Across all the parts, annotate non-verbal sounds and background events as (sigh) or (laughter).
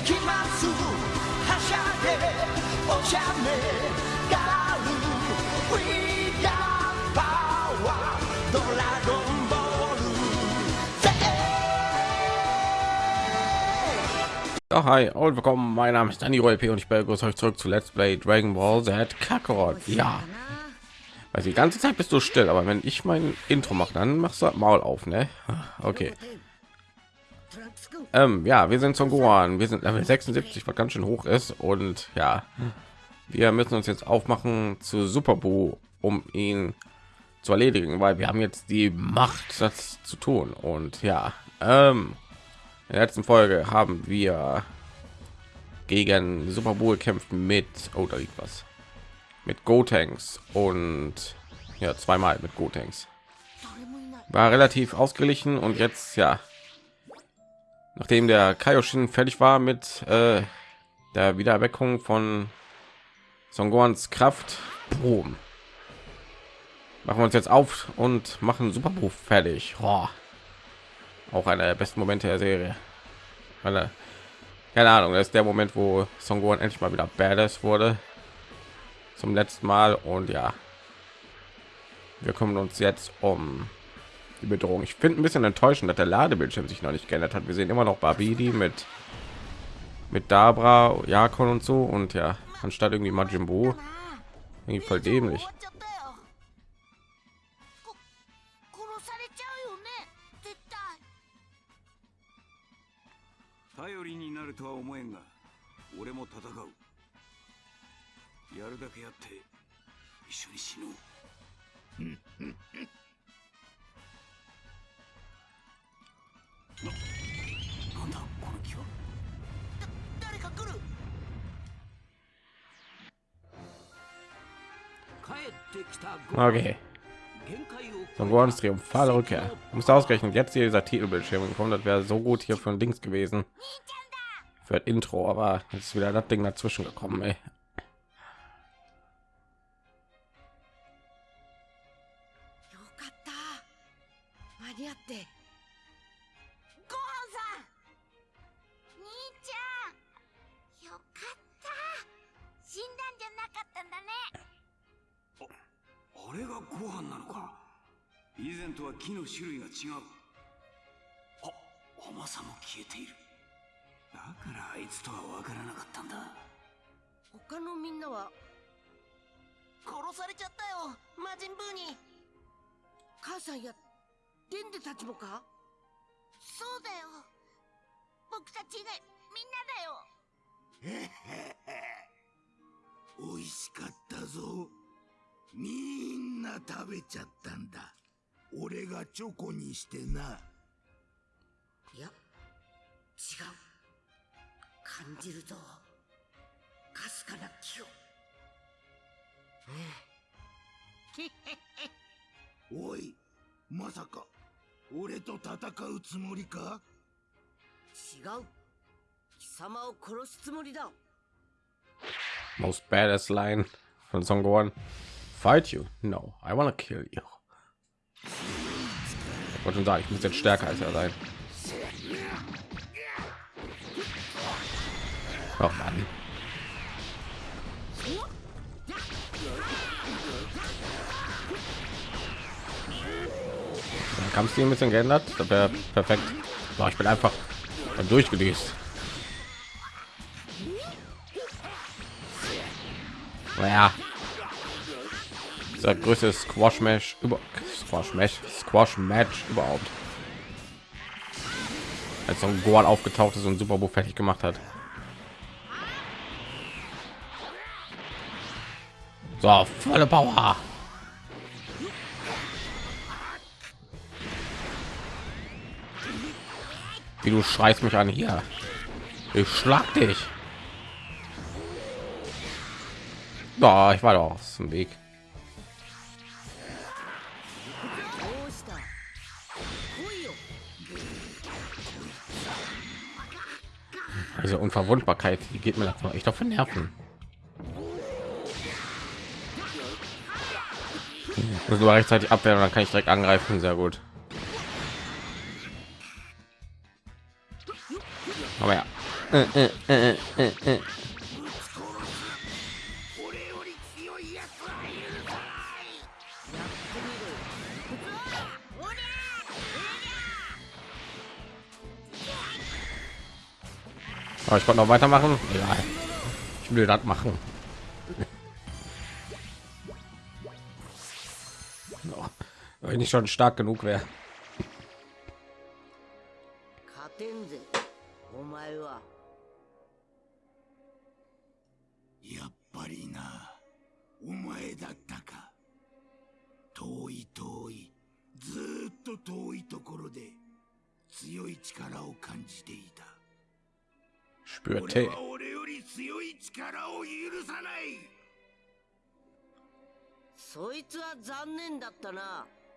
行きますはしゃいでおしゃれガール We got power ドラゴンボール Ja, hi und willkommen. Mein Name ist Danny P und ich begrüße euch zurück zu Let's Play Dragon Ball Z Kakarot. Ja, weil die ganze Zeit bist du still, aber wenn ich mein Intro mache, dann machst du das Maul auf, ne? Okay. Ähm, ja, wir sind Son Gohan. Wir sind Level 76, was ganz schön hoch ist und ja, wir müssen uns jetzt aufmachen zu Super Buu, um ihn zu erledigen, weil wir haben jetzt die Macht, das zu tun. Und ja, ähm, in der letzten Folge haben wir gegen Super Bowl gekämpft mit, oh, was, mit Gotenks und ja, zweimal mit Gotenks. War relativ ausgeglichen und jetzt, ja, nachdem der Kaioshin fertig war mit äh, der Wiedererweckung von Son Gohans Kraft, boom, machen wir uns jetzt auf und machen Super Bowl fertig. Oh auch einer der besten Momente der Serie. Weil keine Ahnung, das ist der Moment, wo Son Gohan endlich mal wieder badass wurde. Zum letzten Mal und ja, wir kümmern uns jetzt um die Bedrohung. Ich finde ein bisschen enttäuschend, dass der Ladebildschirm sich noch nicht geändert hat. Wir sehen immer noch Babidi mit mit Dabra, Jakon und so und ja, anstatt irgendwie Majin Buu, irgendwie voll dämlich. (laughs) なるとは思えんが俺も戦うやるだけやって一緒に死のうななんだこの気は誰か来る Okay, Son Gohans triumphale Rückkehr. Muss ausgerechnet jetzt hier dieser Titelbildschirm gekommen. Das wäre so gut hier von links gewesen für das Intro, aber jetzt ist wieder das Ding dazwischen gekommen. Ey. あれがご飯なのか。以前とは木の種類が違う。あ甘さも消えている。だからあいつとは分からなかったんだ。他のみんなは殺されちゃったよ。魔人ブーに。母さんやデンデたちもか？そうだよ。僕たち以外みんなだよ。美味しかったぞみんな食べちゃったんだ。俺がチョコにしてな。いや違う。感じるぞかすかな気を。(laughs) おいまさか俺と戦うつもりか？違う。貴様を殺すつもりだ。Most badass line von Son Gohan. Fight you? No, I wanna kill you. Ich wollte schon sagen, ich muss jetzt stärker als er sein. Oh Mann. Kampfstil ein bisschen geändert, das wäre perfekt. Boah, ich bin einfach durchgelöst. Naja, dieser größte Squash Match über Squash Match Squash Match überhaupt. Als so ein Goal aufgetaucht ist und Super Bowl fertig gemacht hat. So, volle Power. Wie du schreist mich an hier. Ich schlag dich. Da, ich war doch aus dem Weg. Diese Unverwundbarkeit, die geht mir langsam echt auf den Nerven. Muss nur rechtzeitig abwehren, dann kann ich direkt angreifen. Sehr gut. Aber ja, äh, äh, äh, Aber ich konnte noch weitermachen. Egal. Ich will das machen. (laughs) Wenn ich schon stark genug wäre.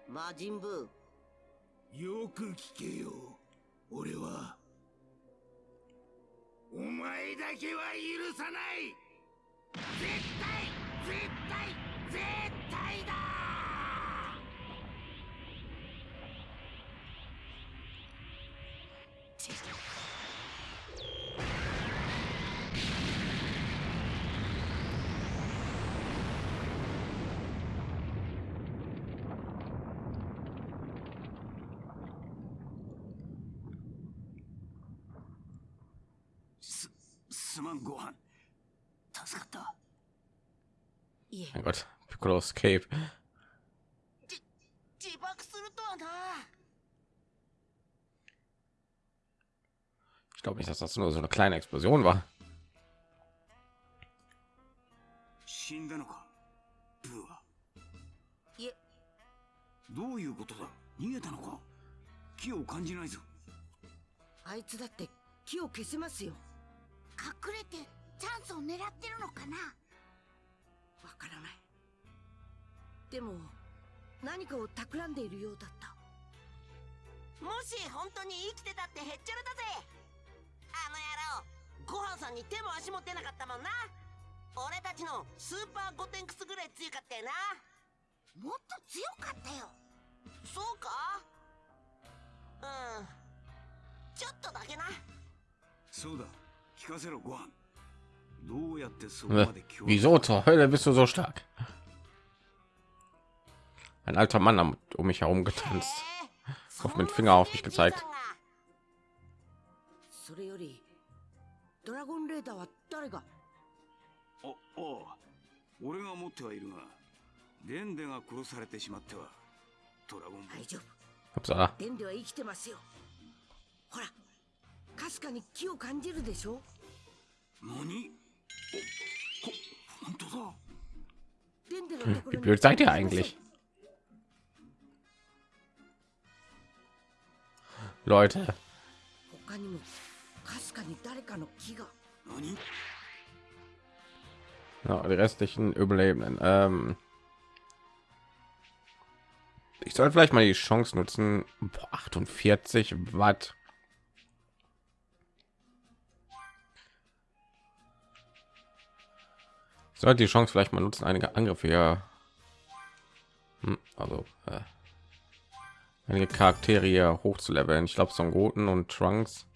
魔人ブよく聞けよ俺は。お前だけは許さない。絶対絶対絶対だすすまんご飯助かったいえ Gott, Piccolo Escape. 自爆するとはな Ich glaube nicht, dass das nur so eine kleine Explosion war. 死んだのかブーはいえどういうことだ逃げたのか気を感じないぞあいつだって木を消せますよかを企んでいるようだった。もし本当に生きてたってへっちゃらだぜ。あの野郎ごはんさんに手も足も出なかったもんな。俺たちのスーパーゴテンクスぐらい強かったよな。もっと強かったよ。そうか？うん。ちょっとだけな。そうだ。聞かせろご飯。どうやってそこま Äh, で強 Wieso? Zur Hölle bist du so stark? ein alter Mann um mich herum getanzt, auf mit Finger auf mich gezeigt. それよりドラゴンレーダーは誰がおお俺が持ってはいるがデンデが殺されてしまってはドラゴン大丈夫デンデは生きてますよほらかすかに木を感じるでしょ何おこ本当だ hm, Wie blöd seid ihr eigentlich? Leute. Ja, die restlichen Überlebenden. Ähm ich sollte vielleicht mal die Chance nutzen. Boah, 48 Watt. Sollte die Chance vielleicht mal nutzen, einige Angriffe. Ja. Hm, also. Äh einige Charaktere hier hochzuleveln. Ich glaube, Son Goten und Trunks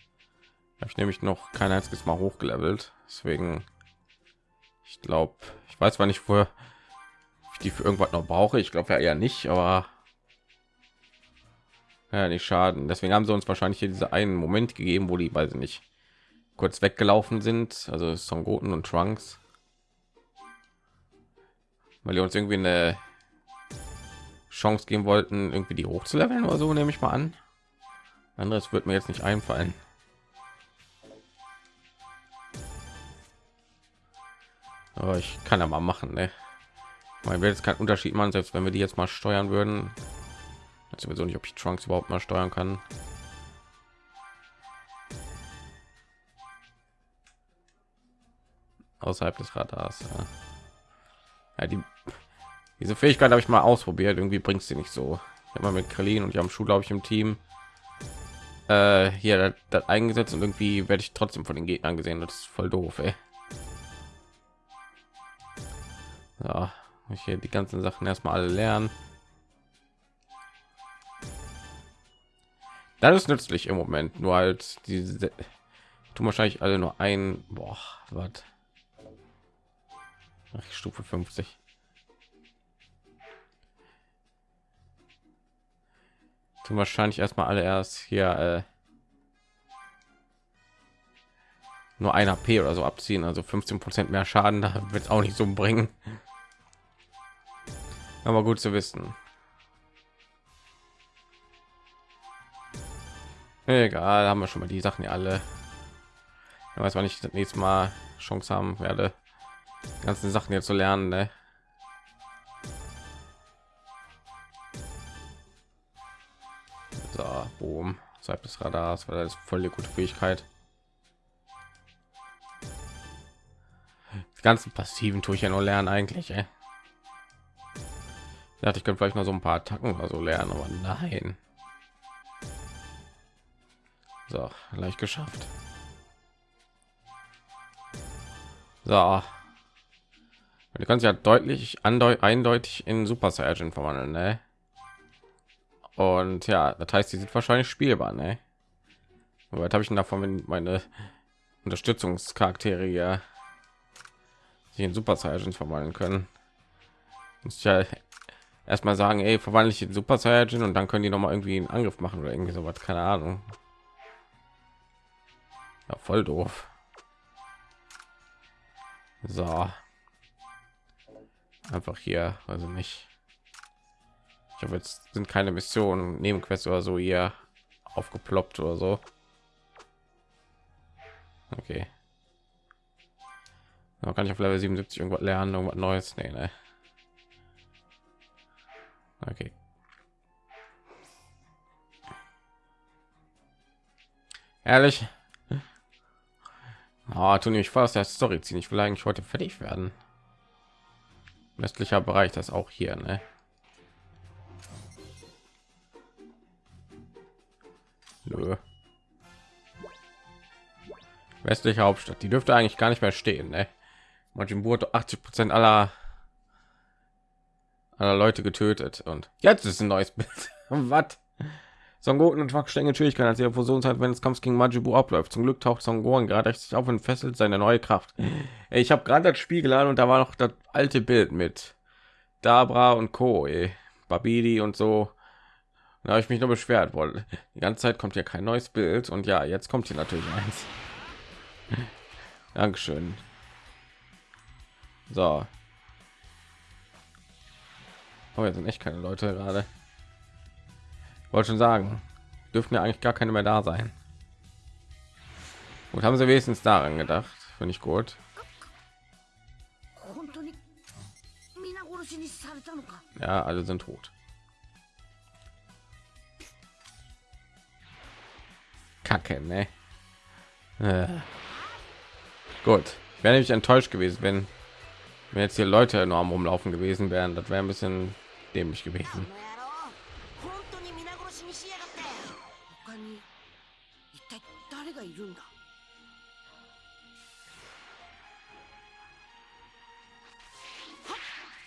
habe ich nämlich noch kein einziges Mal hochgelevelt. Deswegen, ich glaube, ich weiß zwar nicht, wo ich die für irgendwas noch brauche. Ich glaube ja eher nicht, aber ja, nicht schaden. Deswegen haben sie uns wahrscheinlich hier diese einen Moment gegeben, wo die, weiß ich nicht, kurz weggelaufen sind. Also Son Goten und Trunks, weil die uns irgendwie eine Chance geben wollten, irgendwie die hochzuleveln oder so, nehme ich mal an. Anderes wird mir jetzt nicht einfallen. Aber ich kann ja mal machen, ne? Man wird jetzt keinen Unterschied machen, selbst wenn wir die jetzt mal steuern würden. Weiß sowieso nicht, ob ich Trunks überhaupt mal steuern kann. Außerhalb des Radars. Ja. Ja, die, diese Fähigkeit habe ich mal ausprobiert. Irgendwie bringt sie nicht so. Ich habe mal mit Krillin und ich haben Schuh, glaube ich, im Team äh, hier das, das eingesetzt und irgendwie werde ich trotzdem von den Gegnern gesehen. Das ist voll doof, ey. Ja, ich hier die ganzen Sachen erstmal alle lernen. Das ist nützlich im Moment, nur halt diese tun wahrscheinlich alle nur ein boah was stufe 50 tun wahrscheinlich erstmal alle erst hier äh, nur ein AP oder so abziehen, also 15 Prozent mehr Schaden, (laughs) da wird es auch nicht so bringen. Aber gut zu wissen. Egal, haben wir schon mal die Sachen ja alle. Ich weiß, wann ich das nächste Mal Chance haben werde, ganzen Sachen hier zu lernen. Ne? So, boom, Zeit des Radars, weil das ist voll die gute Fähigkeit. Die ganzen passiven tue ich ja nur lernen eigentlich. Ey. Ich dachte, ich könnte vielleicht noch so ein paar Attacken oder so lernen, aber nein. So, leicht geschafft. So. Du kannst ja deutlich eindeutig in Super Saiyan verwandeln, ne? Und ja, das heißt, die sind wahrscheinlich spielbar, ne? Was habe ich davon, wenn meine Unterstützungscharaktere ja sich in Super Saiyan verwandeln können? Muss ja erstmal sagen, ey, verwandle ich in Super Saiyan und dann können die noch mal irgendwie einen Angriff machen oder irgendwie sowas, keine Ahnung. Ja, voll doof. So. Einfach hier, also nicht. Ich habe jetzt sind keine Missionen, Nebenquests oder so hier aufgeploppt oder so. Okay. Da kann ich auf Level 77 irgendwas lernen, irgendwas Neues? Nee, ne. Okay. Ehrlich? Oh, tun ich fast der Story ziehen. Ich will eigentlich heute fertig werden. Westlicher Bereich, das auch hier, ne? Westliche Hauptstadt, die dürfte eigentlich gar nicht mehr stehen, ne? Majin Buu 80 Prozent aller aller Leute getötet und jetzt ist ein neues Bild. (laughs) Was? Son Goten und Schwachstellen Schwierigkeiten als ihre Fusionszeit, wenn es Kampf gegen Majibu abläuft. Zum Glück taucht Son Gohan gerade sich auf und fesselt seine neue Kraft. Ich habe gerade das Spiel geladen und da war noch das alte Bild mit Dabra und Co. Ey. Babidi und so. Da habe ich mich nur beschwert, weil die ganze Zeit kommt ja kein neues Bild und ja, jetzt kommt hier natürlich eins. (laughs) Dankeschön. So. Oh, jetzt sind echt keine Leute gerade. Wollte schon sagen, dürften ja eigentlich gar keine mehr da sein. Und haben sie wenigstens daran gedacht, finde ich gut. Ja, alle sind tot. Kacke, ne? Äh. Gut, wäre ich enttäuscht gewesen, wenn wenn jetzt hier Leute enorm Umlaufen gewesen wären, das wäre ein bisschen dämlich gewesen.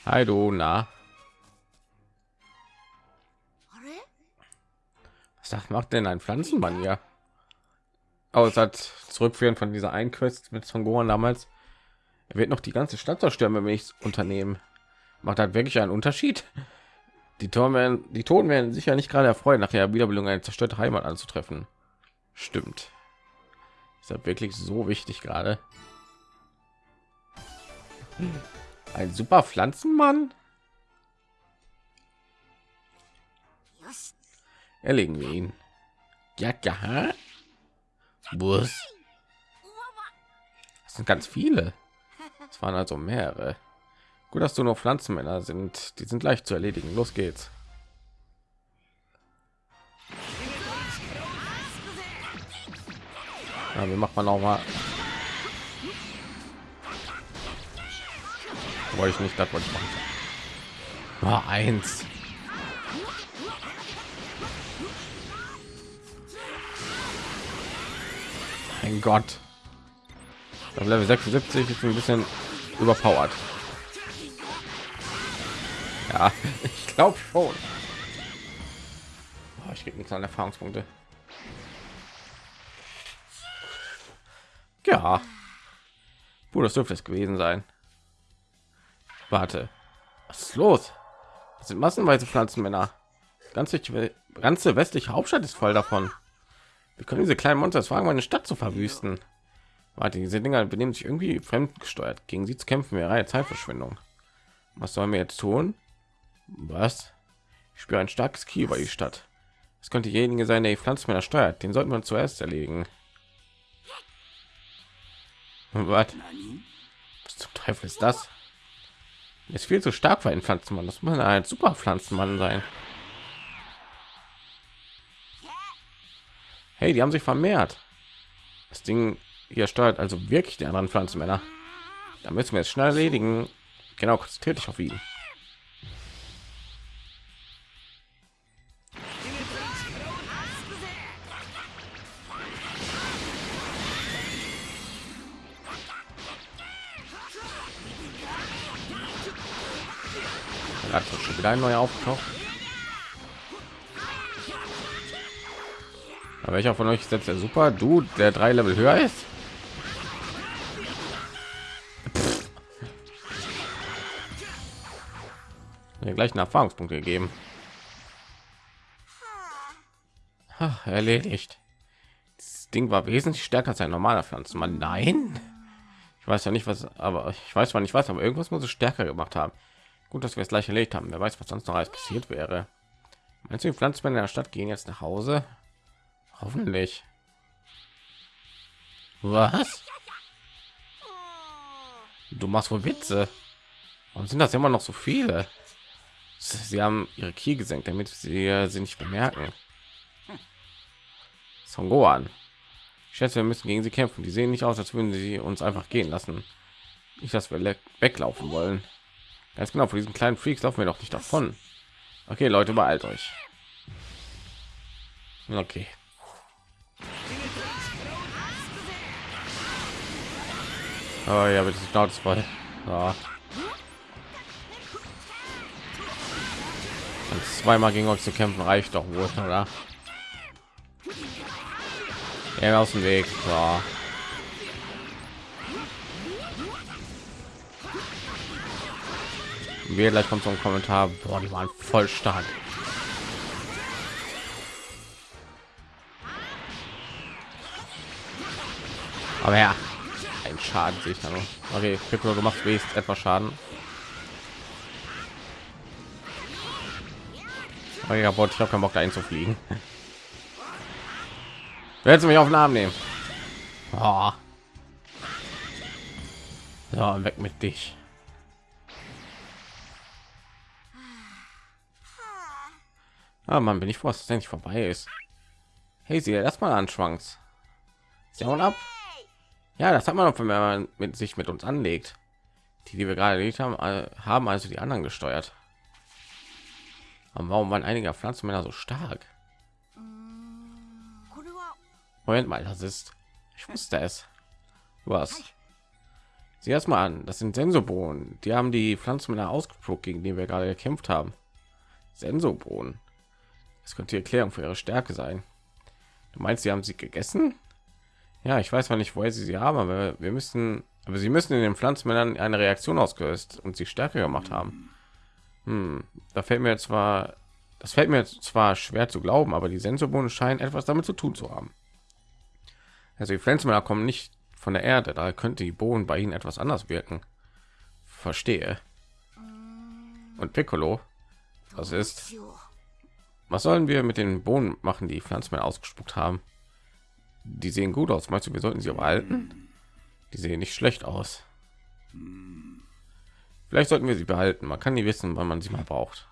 Hi du, na. Was macht denn ein Pflanzenmann hier? Es hat zurückführen von dieser Einquest mit Son Gohan damals. Er wird noch die ganze Stadt zerstören, wenn wir nichts unternehmen. Macht halt wirklich einen Unterschied. Die Toten werden, die Toten werden sicher nicht gerade erfreuen, nachher Wiederbelebung eine zerstörte Heimat anzutreffen. Stimmt. Ist das wirklich so wichtig gerade? Ein super Pflanzenmann? Erlegen wir ihn. Ja, ja. Bus. Das sind ganz viele. Es waren also mehrere. Gut, dass du nur Pflanzenmänner sind. Die sind leicht zu erledigen. Los geht's. Ja, wie macht man auch mal? Wollte ich nicht, das wollte ich machen. War eins. Mein Gott. Auf Level 76 ist ein bisschen überpowered. Ja, (laughs) ich glaube schon. Oh, ich krieg nichts an Erfahrungspunkte. Ja. Puh, das dürfte es gewesen sein. Warte. Was ist los? Das sind massenweise Pflanzenmänner. Ganze, ganze westliche Hauptstadt ist voll davon. Wir können diese kleinen Monster fragen, meine Stadt zu verwüsten. Warte, diese Dinger benehmen sich irgendwie fremdgesteuert. Gegen sie zu kämpfen wäre eine Zeitverschwendung. Was sollen wir jetzt tun? Was? Ich spüre ein starkes Ki über die Stadt. Es könnte derjenige sein, der die Pflanzenmänner steuert. Den sollten wir zuerst erledigen. Was? Was zum Teufel ist das? Ist viel zu stark für einen Pflanzenmann. Das muss ein super Pflanzenmann sein. Hey, die haben sich vermehrt. Das Ding hier steuert also wirklich die anderen Pflanzenmänner. Da müssen wir es schnell erledigen. Genau, konzentriert dich auf ihn. Da hat schon wieder ein neuer aufgetaucht. Aber welcher von euch setzt der super? Du, der drei Level höher ist? Mir gleich einen Erfahrungspunkt gegeben. Ach, erledigt. Das Ding war wesentlich stärker als ein normaler Pflanzenmann. Nein. Ich weiß ja nicht was, aber ich weiß zwar nicht was, aber irgendwas muss es stärker gemacht haben. Gut, dass wir es gleich erlegt haben. Wer weiß, was sonst noch alles passiert wäre. Meinst du, die Pflanzenmänner in der Stadt gehen jetzt nach Hause? Hoffentlich. Was? Du machst wohl Witze. Warum sind das immer noch so viele? Sie haben ihre Kie gesenkt, damit sie sie nicht bemerken. Son Gohan. Ich schätze, wir müssen gegen sie kämpfen. Die sehen nicht aus, als würden sie uns einfach gehen lassen. Nicht, dass wir weglaufen wollen. Ganz genau, vor diesen kleinen Freaks laufen wir doch nicht davon. Okay, Leute, beeilt euch. Okay. Oh ja, bitte Schnauze voll. Ja. Und zweimal gegen euch zu kämpfen reicht doch wohl, oder? Ja, aus dem Weg. So. Wir gleich kommt so ein Kommentar. Boah, die waren voll stark. Aber ja, Schaden sich dann. Okay, Piccolo, du machst wenigstens etwas Schaden. Oh ja, Bot, ich habe keinen Bock da einzufliegen. (laughs) Willst du mich auf den Arm nehmen? Oh. So, weg mit dich. Ah, man, bin ich froh, dass es endlich vorbei ist. Hey, sie erstmal an Schwanks. Sie hauen ab. Ja, das hat man noch, wenn man mit sich mit uns anlegt. Die, die wir gerade erledigt haben, äh, haben also die anderen gesteuert. Aber warum waren einige Pflanzenmänner so stark? Moment mal, das ist. Ich wusste es. Was? Sieh erst mal an, das sind Sensobohnen. Die haben die Pflanzenmänner ausgespuckt, gegen die wir gerade gekämpft haben. Sensobohnen. Das könnte die Erklärung für ihre Stärke sein. Du meinst, sie haben sie gegessen? Ja, ich weiß zwar nicht, woher sie sie haben, aber wir müssen, aber sie müssen in den Pflanzenmännern eine Reaktion ausgelöst und sie stärker gemacht haben. Hm, da fällt mir zwar, das fällt mir zwar schwer zu glauben, aber die Sensorbohnen scheinen etwas damit zu tun zu haben. Also die Pflanzenmänner kommen nicht von der Erde, da könnte die Bohnen bei ihnen etwas anders wirken. Verstehe. Und Piccolo, was ist? Was sollen wir mit den Bohnen machen, die Pflanzenmänner ausgespuckt haben? Die sehen gut aus. Meinst du, wir sollten sie behalten? Die sehen nicht schlecht aus. Vielleicht sollten wir sie behalten. Man kann nie wissen, wann man sie mal braucht.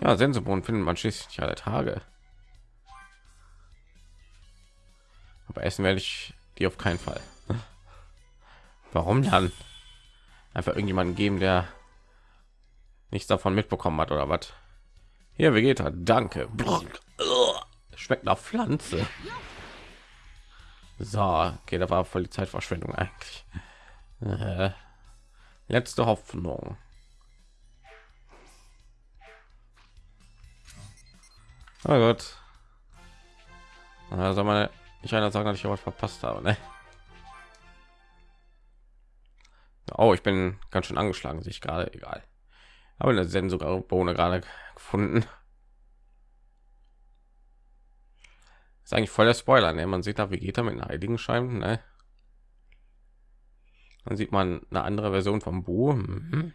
Ja, Sensobohnen findet man schließlich nicht alle Tage. Aber essen werde ich die auf keinen Fall. (laughs) Warum dann? Einfach irgendjemanden geben, der nichts davon mitbekommen hat oder was? Hier, Vegeta, danke. Schmeckt nach Pflanze. So, okay, da war voll die Zeitverschwendung eigentlich. Äh, letzte Hoffnung. Oh Gott. Also meine, ich einer sagen, dass ich was verpasst habe, ne? Oh, ich bin ganz schön angeschlagen, sich gerade egal. Aber eine Sensobohne gerade gefunden. Ist eigentlich voll der Spoiler, ne? Man sieht da Vegeta mit einem Heiligenschein, ne? Dann sieht man eine andere Version vom Bu. Mhm.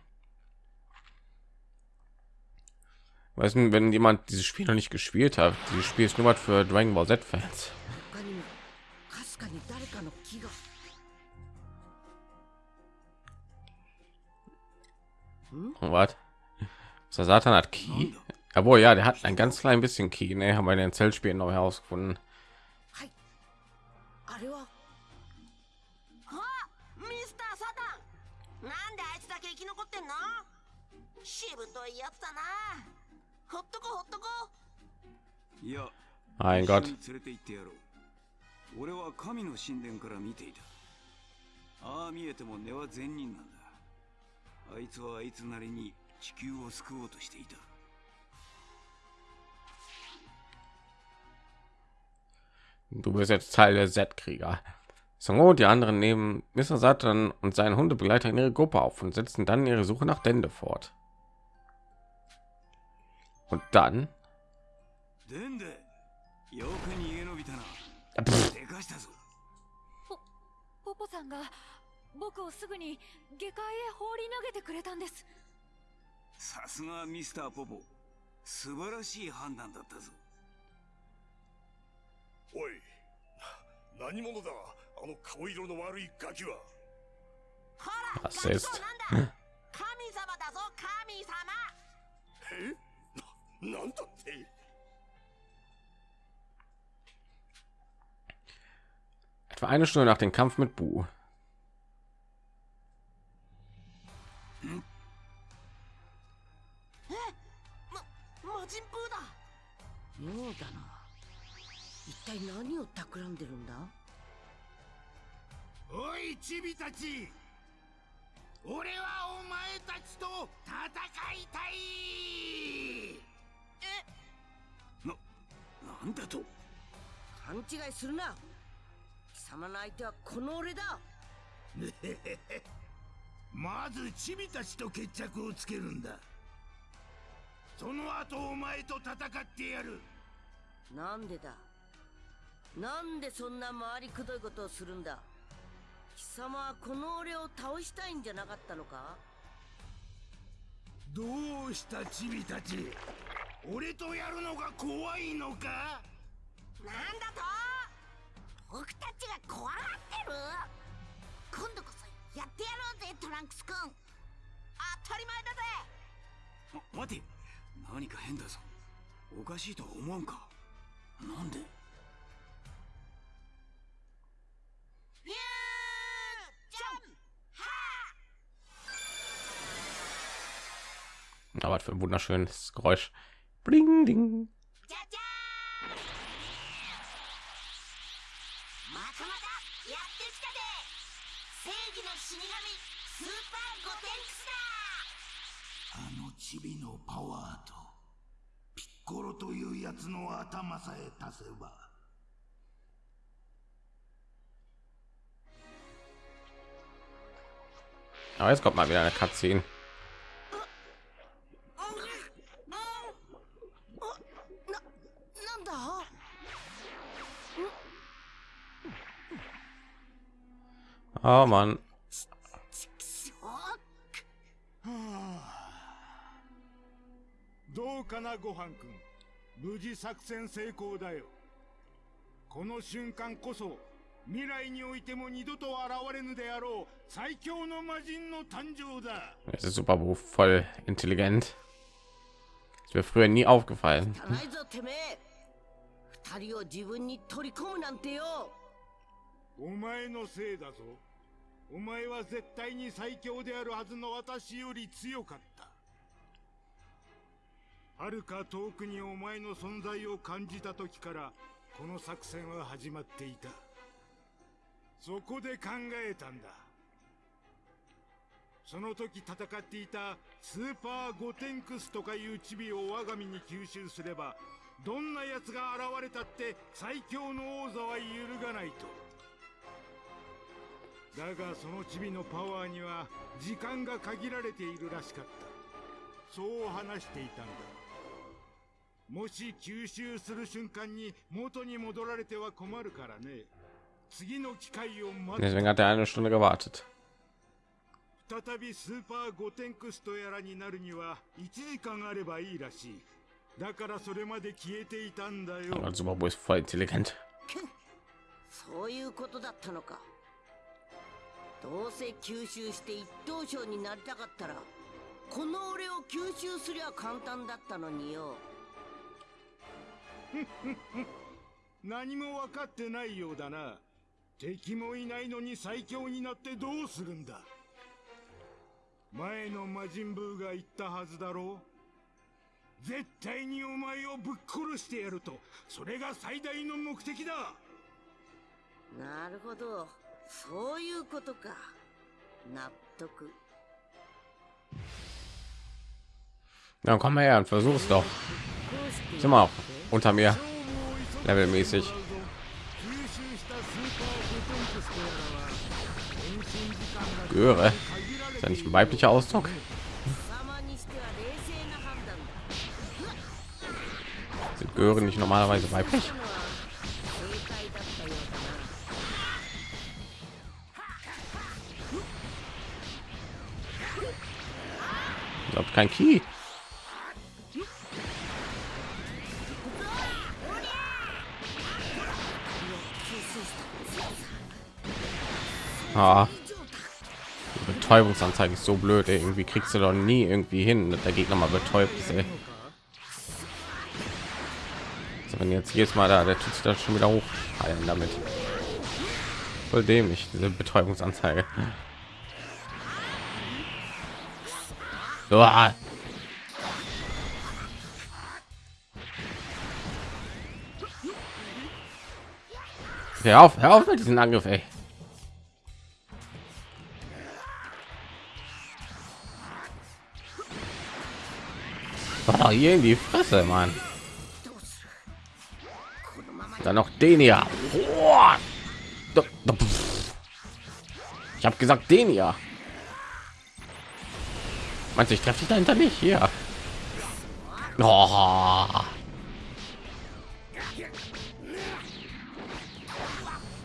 Weißt du, wenn jemand dieses Spiel noch nicht gespielt hat, dieses Spiel ist nur was für Dragon Ball Z-Fans. Hm? Und was? Der Satan hat Ki? Jawohl, ja, der hat ein ganz klein bisschen Key. Ne, haben wir in den Zellspielen noch herausgefunden. はいあれはあミスターサタンなんであいつだけ生き残ってんのしぶといやつだなほっとこほっとこいや Mein 一 Gott. 緒に連れて行ってやろう俺は神の神殿から見ていたああ見えても根は善人なんだあいつはあいつなりに地球を救おうとしていた Du bist jetzt Teil der Z-Krieger. Songo und die anderen nehmen Mr. Satan und seinen Hundebegleiter in ihre Gruppe auf und setzen dann ihre Suche nach Dende fort. Und dann でんでよく逃げ延びたな Pff, でかしたぞポポさんが僕をすぐに下界へ放り投げてくれたんですさすがミスターポポ素晴らしい判断だったぞ おい何者だあの顔色の悪いガキはほらアセスガキとなんだ神様だぞ神様えななんだって etwa eine Stunde nach dem Kampf mit Bu. 魔人ブーだ妙だな一 体何を企んでるんだ？おいチビたち。俺はお前たちと戦いたい。ななんだと？勘違いするな。貴様の相手はこの俺だ。(laughs) まずチビたちと決着をつけるんだ。その後お前と戦ってやる。なんでだ？なんでそんな回りくどいことをするんだ？貴様はこの俺を倒したいんじゃなかったのか？どうしたチビたち？俺とやるのが怖いのか？なんだと？僕たちが怖がってる？今度こそやってやろうぜトランクスくん。当たり前だぜ！ま待て。何か変だぞ。おかしいとは思わんか。なんで？フュージャンハ Aber was für ein wunderschönes Geräusch. Bling, ding. ーじゃじゃーんまたまたやってきたで正義の死神スーパーゴテンクスだあのチビのパワーとピッコロというやつの頭さえ足せば Aber jetzt kommt mal wieder eine Cutscene. ななんだ Oh Mann. どうかなごはんくん無事作戦成功だよこの瞬間こそ 未来においても二度と現れぬであろう最強の魔人の誕生だ。Es ist super Beruf, voll intelligent. Ist mir früher nie aufgefallen. 汚いぞてめえ二人を自分に取り込むなんてよお前のせいだぞ。お前は絶対に最強であるはずの私より強かった。遥か遠くにお前の存在を感じた時からこの作戦は始まっていたそこで考えたんだ。その時戦っていたスーパーゴテンクスとかいうチビを我が身に吸収すればどんな奴が現れたって最強の王座は揺るがないと。だがそのチビのパワーには時間が限られているらしかった。そう話していたんだ。もし吸収する瞬間に元に戻られては困るからね。Deswegen hat er eine Stunde gewartet. 再びスーパーゴテンクストやらになるには1時間あればいいらしいだからそれまで消えていたんだよ Aber Superbo ist voll intelligent. そういうことだったのかどうせ吸収して一等賞になりたかったらこの俺を吸収すりゃ簡単だったのによ何も分かってないようだな敵もいないのに最強になってどうするんだ？前の魔人ブーが言ったはずだろう。絶対にお前をぶっ殺してやると。それが最大の目的だ。なるほど。そういうことか。納得。Dann komm mal her und versuch's doch. Sind wir auch unter mir. Levelmäßig. Göre. Ist ja nicht ein weiblicher Ausdruck. Sind Göre nicht normalerweise weiblich? Ich glaube kein Key. Ah, Betäubungsanzeige ist so blöd. Ey. Irgendwie kriegst du doch nie irgendwie hin, dass der Gegner mal betäubt ist. Ey. Also wenn jetzt jedes Mal da, der tut sich das schon wieder hochheilen damit. Voll dämlich, diese Betäubungsanzeige. Uah. Hör auf, hör auf mit diesem Angriff, ey. Oh, hier in die Fresse, Mann. Dann noch den hier. Ich habe gesagt, den hier. Meinst du, ich treffe dich dahinter nicht? Hier. Oh.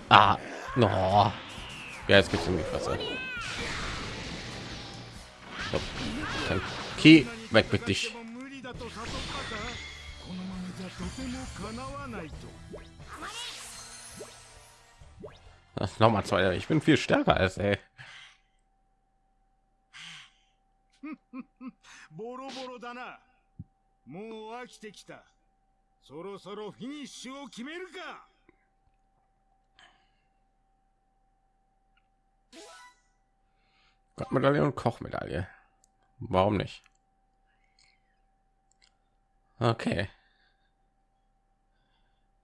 Ah. No. Ja, jetzt gibt's in die Fresse. Key, weg mit dich. でも無理だと悟ったかこのままじゃとても叶わないと Noch mal zwei. Ich bin viel stärker als ey. ボロボロだなもう飽きてきたそろそろフィニッシュを決めるか Gottmedaille und Kochmedaille. Warum nicht? Okay.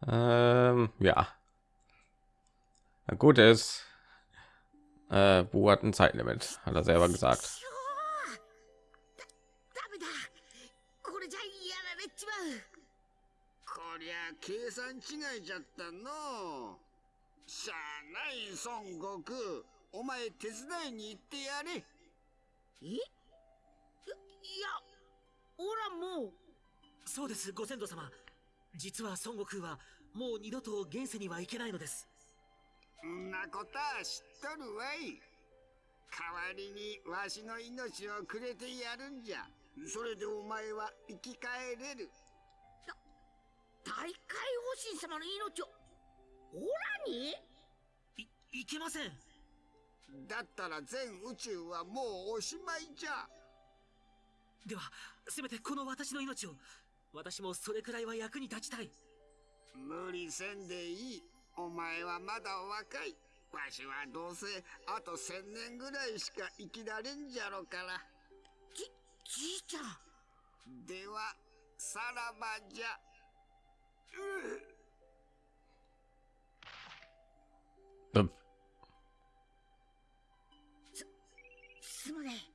Ähm, ja. Na gut ist, äh, Bu hat ein Zeitlimit, hat er selber gesagt. ダメだこれじゃやられちまうこりゃ計算違いじゃったのしゃあない孫悟空お前手伝いに行ってやれえいいやおらもう そうですご先祖様。実は孫悟空はもう二度と現世には行けないのです。んなことは知っとるわい。代わりにわしの命をくれてやるんじゃ。それでお前は生き返れる。大海王神様の命をオラに？いいけません。だったら全宇宙はもうおしまいじゃ。ではせめてこの私の命を私もそれくらいは役に立ちたい。無理せんでいい。お前はまだ若い。わしはどうせあと千年ぐらいしか生きられんじゃろから。じじいちゃん。ではさらばじゃ。うっ Ähm, すまねえ。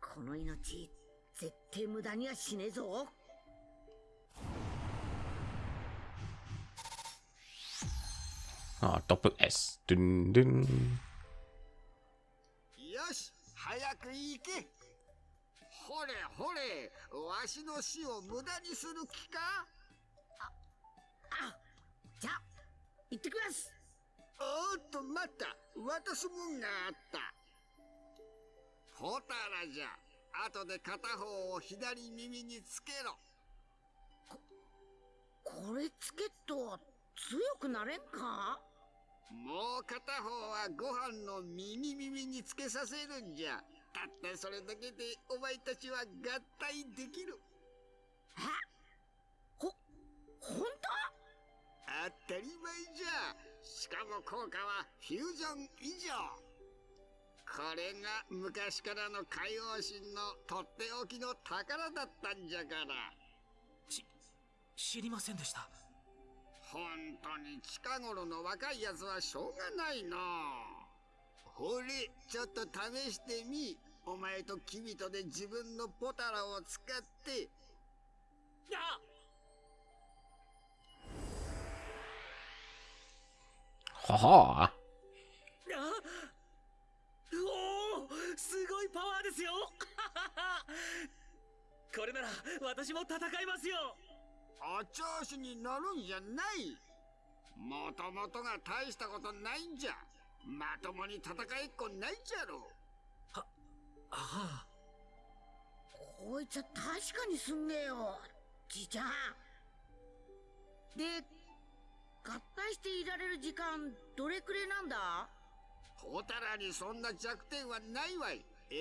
この命絶対無駄にはしねえぞ Ah, Doppel S. Dünn, dünn. 早く行け。ほれほれわしの死を無駄にする気か？あじゃあ行ってきます。おーっと待った。渡すもんがあった。ホタラじゃ。後で片方を左耳につけろ。これつけっと強くなれんか？もう片方はご飯の耳耳につけさせるんじゃ。たったそれだけでお前たちは合体できる。ほ本当当たり前じゃ。しかも効果はフュージョン以上。これが昔からの海王神のとっておきの宝だったんじゃから。ち知りませんでした本当に近頃の若いやつはしょうがないな。ほれちょっと試してみ。お前とキビトで自分のポタラを使って。あ。はは。あ。おおすごいパワーですよ。これなら私も戦いますよお調子に乗るんじゃない。もともとが大したことないんじゃ。まともに戦いっこないじゃろああ。こいつは確かにすんげえよ。じいちゃん。で合体していられる時間どれくれなんだ？ホタラにそんな弱点はないわい。永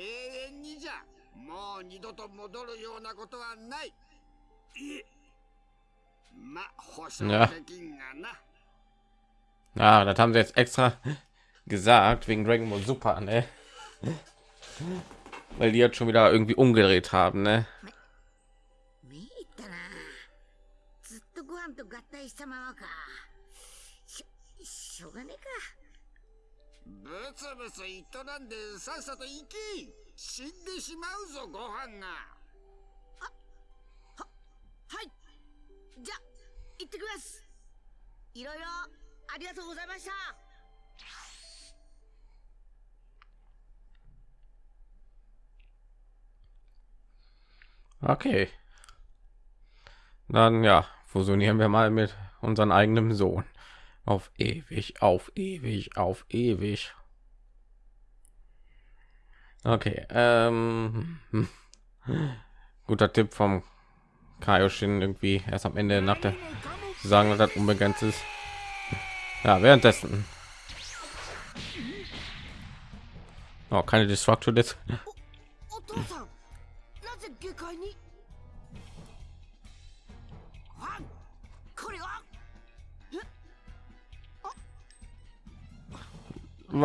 遠にじゃ。もう二度と戻るようなことはないえ Ja. ja, das haben sie jetzt extra (laughs) gesagt wegen Dragon Ball Super, ne? (laughs) Weil die jetzt schon wieder irgendwie umgedreht haben, ne? じゃ行ってきますいろいろありがとうございました Okay. Dann ja, fusionieren wir mal mit unserem eigenen Sohn. Auf ewig, auf ewig, auf ewig. Okay, ähm, hm. guter Tipp vom Kaioshin irgendwie erst am Ende nach der sagen, dass das unbegrenzt ist. Ja, währenddessen. Oh, keine Destructure Disc. お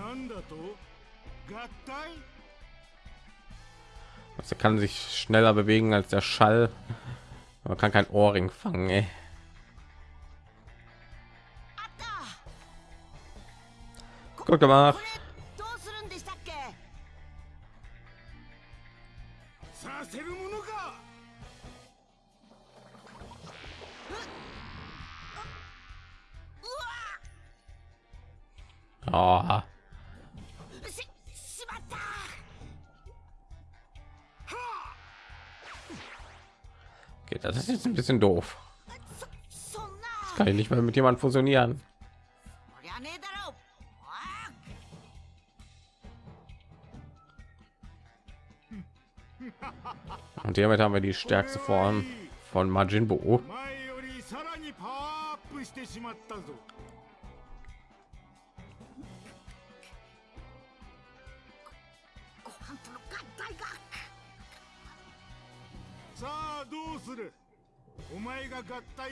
なんだと合体 Also er kann sich schneller bewegen als der Schall. Man kann kein Ohrring fangen. Ey. あった Gut gemacht. これどうするんでしたっけさせるものかうわ Oh, Das ist ein bisschen doof. Das kann ich nicht mehr mit jemand fusionieren. Und damit haben wir die stärkste Form von Majin Buu.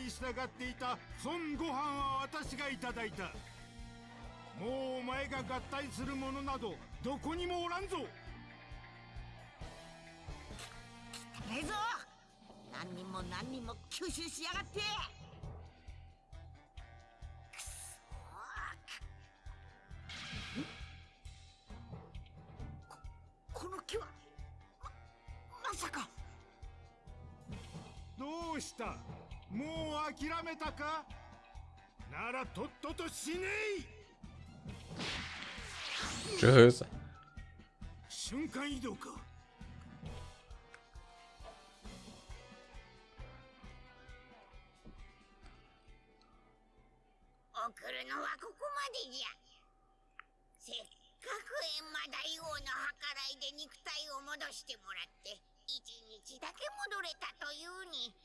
従っていた孫悟飯は私がいただいた。もうお前が合体するものなどどこにもおらんぞ。ねえぞ。何人も何人も吸収しやがって。う諦めたか？ならとっとと死ねい.瞬間移動か。送るのはここまでじゃ。せっかく閻魔大王の計らいで肉体を戻してもらって一日だけ戻れたというに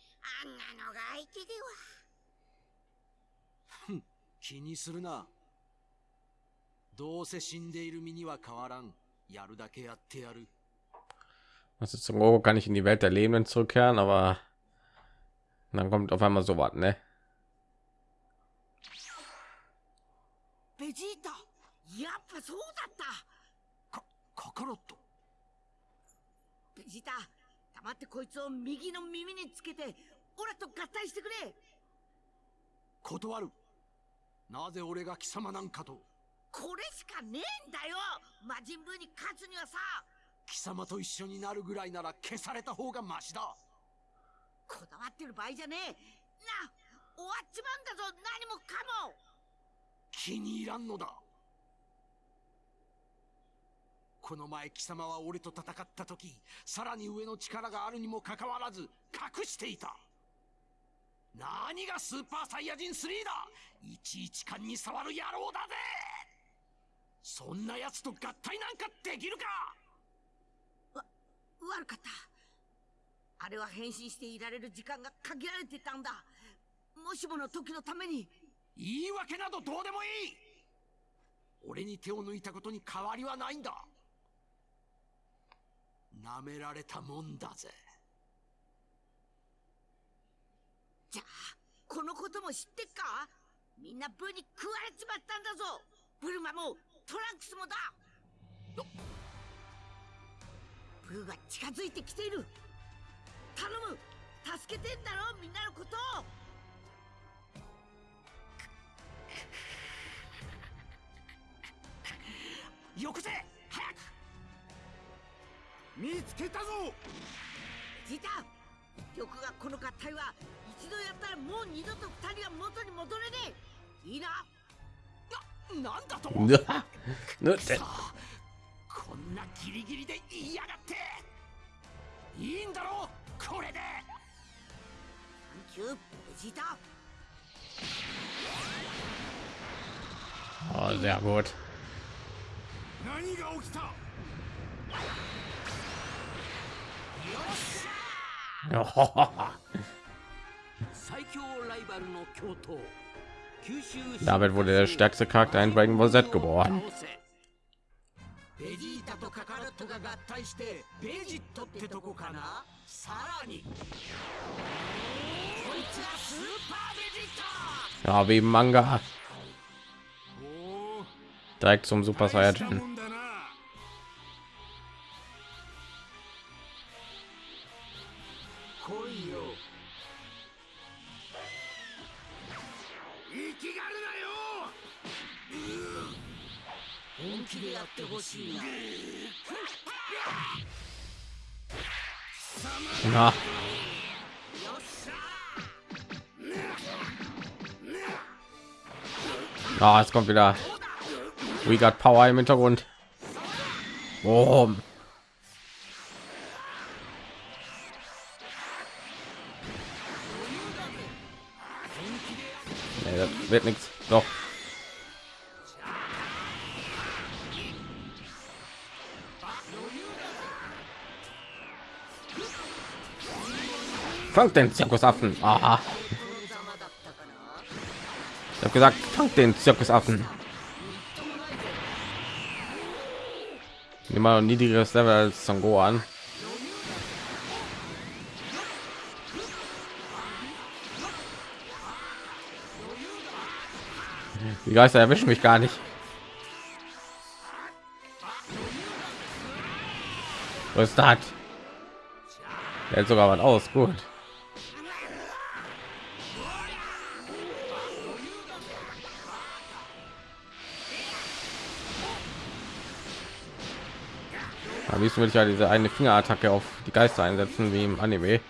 あんなのが相手では気にするな。どうせ死んでいる身には変わらん。やるだけやってやる。Also zum Ogo kann ich in die Welt der Lebenden zurückkehren, aber dann kommt auf einmal so was, ne? ベジータやっぱそうだったカカロット。ベジータ黙ってこいつを右の耳につけてオラと合体してくれ断る。なぜ俺が貴様なんかと。これしかねえんだよ魔人ブーに勝つにはさ貴様と一緒になるぐらいなら消された方がマシだ。こだわってる場合じゃねえな終わっちまうんだぞ何もかも気に入らんのだ。この前貴様は俺と戦った時、さらに上の力があるにもかかわらず隠していた。何がスーパーサイヤ人3だ。いちいち勘に触る野郎だぜ。そんな奴と合体なんかできるか。悪かった。あれは変身していられる時間が限られてたんだ。もしもの時のために。言い訳などどうでもいい。俺に手を抜いたことに変わりはないんだ。舐められたもんだぜじゃあこのことも知ってっか？みんなブーに食われちまったんだぞ。ブルマもトランクスもだ。ブーが近づいてきている。頼む。助けてんだろみんなのこと。をよくぜ早く。見つけたぞ。ジータ玉がこの合体は一度やったらもう二度と二人は元に戻れねえ。いいな。ななんだと Ne? こんなギリギリで言いやがって。いいんだろこれで。サンキューベジータ。Oh, sehr gut. 何 Damit wurde der stärkste Charakter in Dragon Ball Z geboren. Ja, wie Manga. Direkt zum Super Saiyajin. Kommt wieder. We got Power im Hintergrund. Boom. Nee, das wird nichts. Doch. Fangt den Zirkusaffen. Aha. Ich gesagt, fangt den Zirkusaffen. Immer ein niedrigeres Level als Sango an. Die Geister erwischen mich gar nicht. Was ist das? Hält sogar was aus. Gut. Am liebsten würde ich ja diese eine Fingerattacke auf die Geister einsetzen, wie im Anime.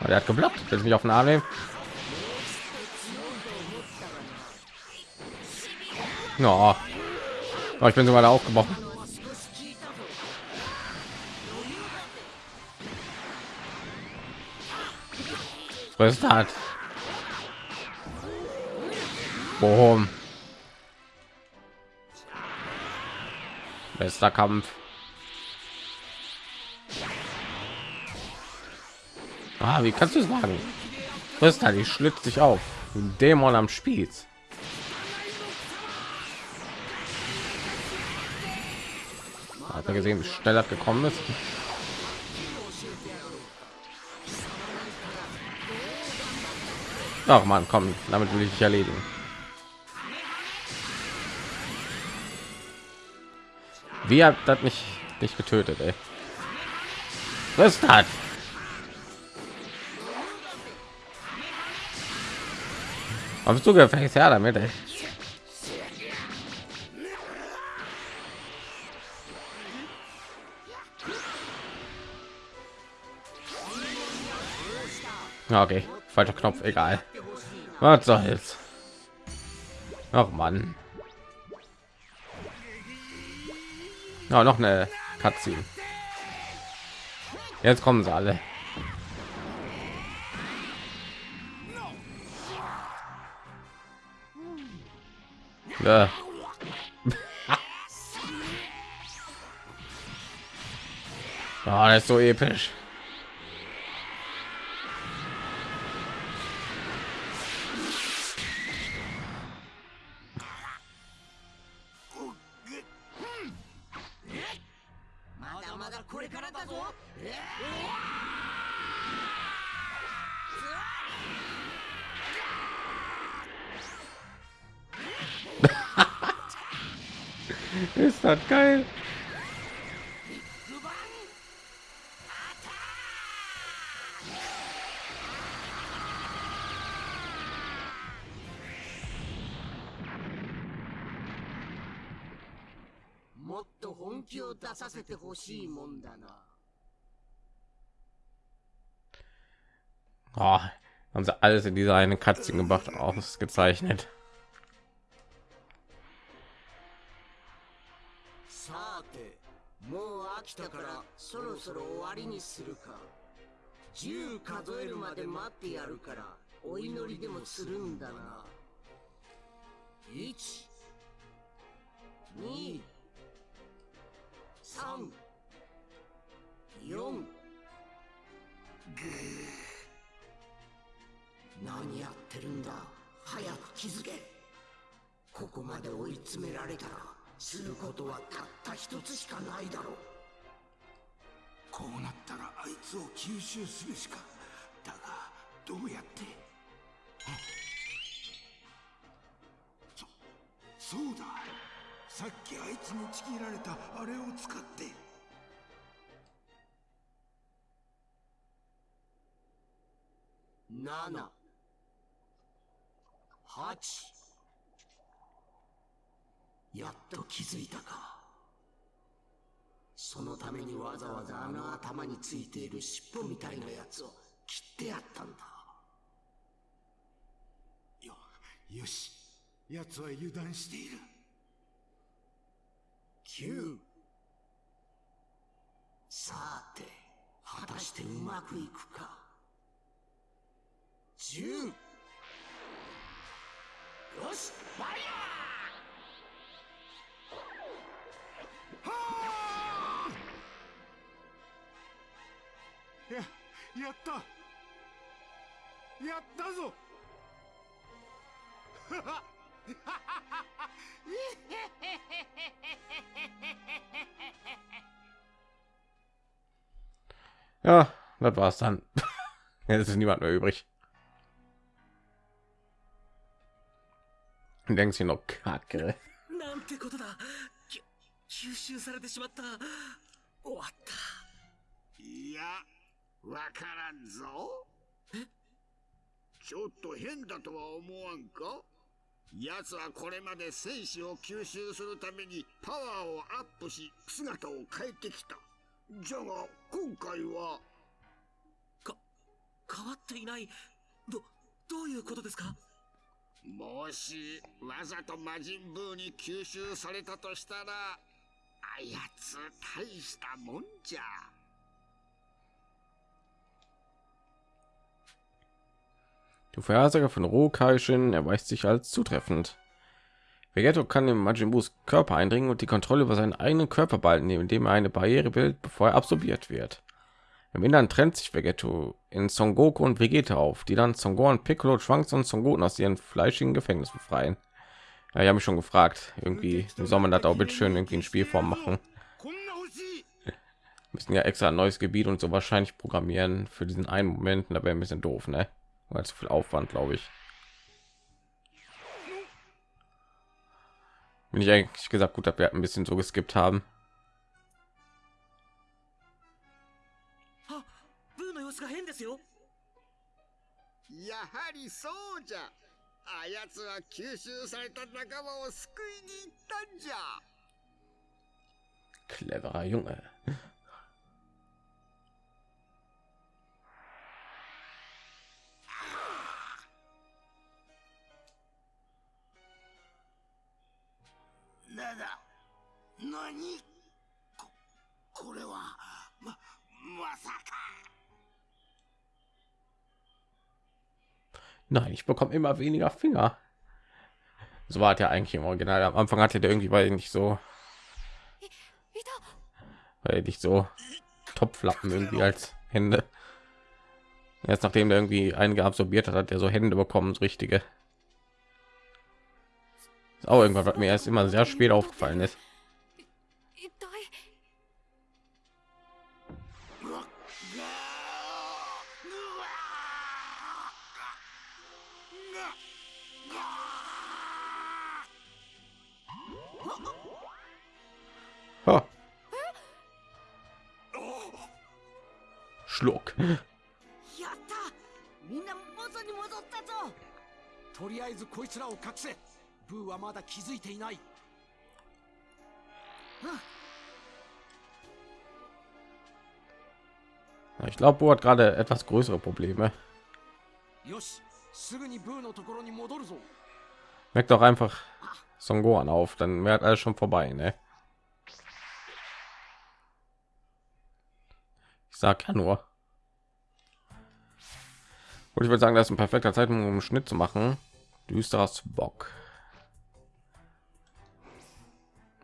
Aber der hat geblockt, will mich auf den Arm nehmen. No. Oh, ich bin sogar da aufgebrochen. Was ist das? Boom. Bester Kampf. Ah, wie kannst du sagen? Was ist da? Die schlitzt sich auf. Ein Dämon am Spieß. Hat er gesehen, wie schnell das gekommen ist? Ach man, komm, damit will ich dich erledigen. Wie hat das nicht nicht getötet, ey? Was das? Hast du gefälligst her damit, ey? Okay, falscher Knopf, egal. Was soll's? Ach Mann. Ja, noch eine Cutscene. Jetzt kommen sie alle. Ja. Oh, (laughs) das ist so episch. hat. Geil. Oh, haben sie alles in dieser eine Katze gemacht, ausgezeichnet. もう飽きたからそろそろ終わりにするか。10数えるまで待ってやるからお祈りでもするんだな。1 2 3 4何やってるんだ？早く気づけ。ここまで追い詰められたらすることはたった一つしかないだろう。こうなったらあいつを吸収するしかだがどうやって？そそうだ。さっきあいつにちぎられたあれを使って。7 8やっと気づいたか。そのためにわざわざあの頭についている尻尾みたいなやつを切ってやったんだ。よよし。奴は油断している。9さて果たしてうまくいくか。10よしファイややったやったぞJa, das war's dann. (laughs) Jetzt ist niemand mehr übrig. Und denkst du noch Kacke? なんてことだき吸収されてしまった終わったいや わからんぞ。ちょっと変だとは思わんか？奴はこれまで戦士を吸収するためにパワーをアップし姿を変えてきた。じゃが今回は？変わっていない。どどういうことですか？もしわざと魔人ブーに吸収されたとしたらあやつ大したもんじゃ Die Vorhersage von Rokaishin erweist sich als zutreffend. Vegetto kann in Majin Körper eindringen und die Kontrolle über seinen eigenen Körper behalten, indem er eine Barriere bildet, bevor er absorbiert wird. Im Innern trennt sich Vegetto in Son Goku und Vegeta auf, die dann Son Gohan, Piccolo, Trunks und Son Goten aus ihren fleischigen Gefängnis befreien. Ja, ich habe mich schon gefragt, irgendwie soll man das auch bitte schön irgendwie in Spielform machen. (laughs) Müssen ja extra ein neues Gebiet und so wahrscheinlich programmieren für diesen einen Moment, da wäre ein bisschen doof, ne? Weil zu viel Aufwand, glaube ich. Bin ich eigentlich gesagt gut, dass wir ein bisschen so geskippt haben. あブなんだ何ここれはままさか Nein, ich bekomme immer weniger Finger. So war es ja eigentlich im Original. Am Anfang hatte der irgendwie, weil ich nicht so, いた weil nicht so Topflappen irgendwie als Hände. Jetzt nachdem der irgendwie einige absorbiert hat, hat er so Hände bekommen, so richtige. Ist auch irgendwas, was mir erst immer sehr spät aufgefallen ist. 一体 Ha. Schluck. やったみんな元に戻ったぞとりあえずこいつらを隠せ ブーはまだ気づいていない Ich glaube, Bo hat gerade etwas größere Probleme. よしすぐにブーのところに戻るぞ Merkt doch einfach Son Gohan auf, dann wäre alles schon vorbei, ne? Ich sag ja nur. Und ich würde sagen, das ist ein perfekter Zeitpunkt, um einen Schnitt zu machen. Düsteres Bock.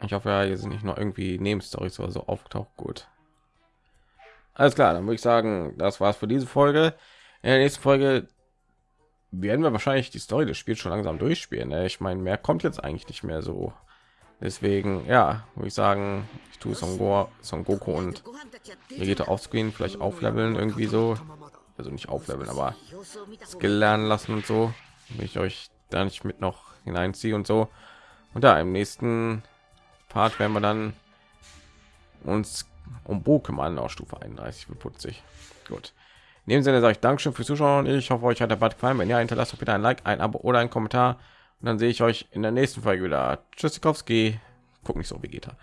Ich hoffe, ja, hier sind nicht noch irgendwie Nebenstories oder so aufgetaucht. Gut. Alles klar, dann würde ich sagen, das war's für diese Folge. In der nächsten Folge werden wir wahrscheinlich die Story des Spiels schon langsam durchspielen. Ne? Ich meine, mehr kommt jetzt eigentlich nicht mehr so. Deswegen, ja, würde ich sagen, ich tue Son, Go Son Goku und Vegeta aufscreen, vielleicht aufleveln irgendwie so. Also nicht aufleveln, aber Skill lernen lassen und so. Wenn ich euch da nicht mit noch hineinziehe und so. Und da im nächsten Part werden wir dann uns um kümmern auf Stufe 31 für putzig. Gut. In dem Sinne sage ich Dankeschön fürs Zuschauen. Ich hoffe, euch hat der Bad gefallen. Wenn ja, hinterlasst doch bitte ein Like, ein Abo oder ein Kommentar. Und dann sehe ich euch in der nächsten Folge wieder. Tschüssikowski. Guck nicht so, Vegeta.